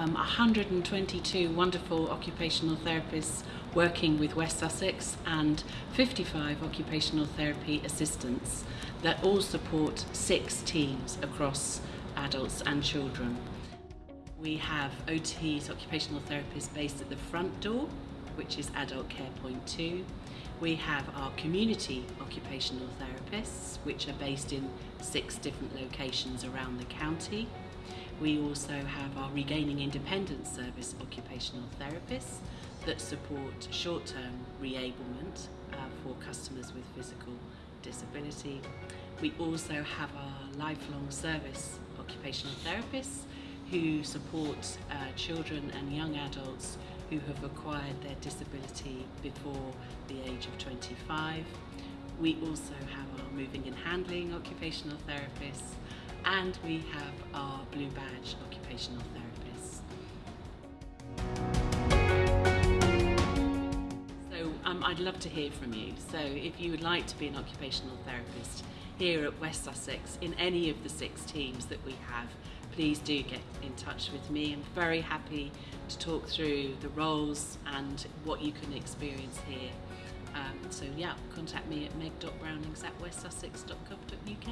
um, 122 wonderful occupational therapists working with West Sussex and 55 occupational therapy assistants that all support six teams across adults and children. We have OTs, occupational therapists, based at the front door, which is Adult Care Point 2. We have our community occupational therapists, which are based in six different locations around the county. We also have our Regaining Independence Service occupational therapists that support short-term reablement uh, for customers with physical disability. We also have our lifelong service occupational therapists who support uh, children and young adults who have acquired their disability before the age of 25. We also have our moving and handling occupational therapists and we have our blue badge occupational therapists. So um, I'd love to hear from you. So if you would like to be an occupational therapist here at West Sussex in any of the six teams that we have, please do get in touch with me. I'm very happy to talk through the roles and what you can experience here. Um, so yeah, contact me at meg.brownings at westsussex.gov.uk.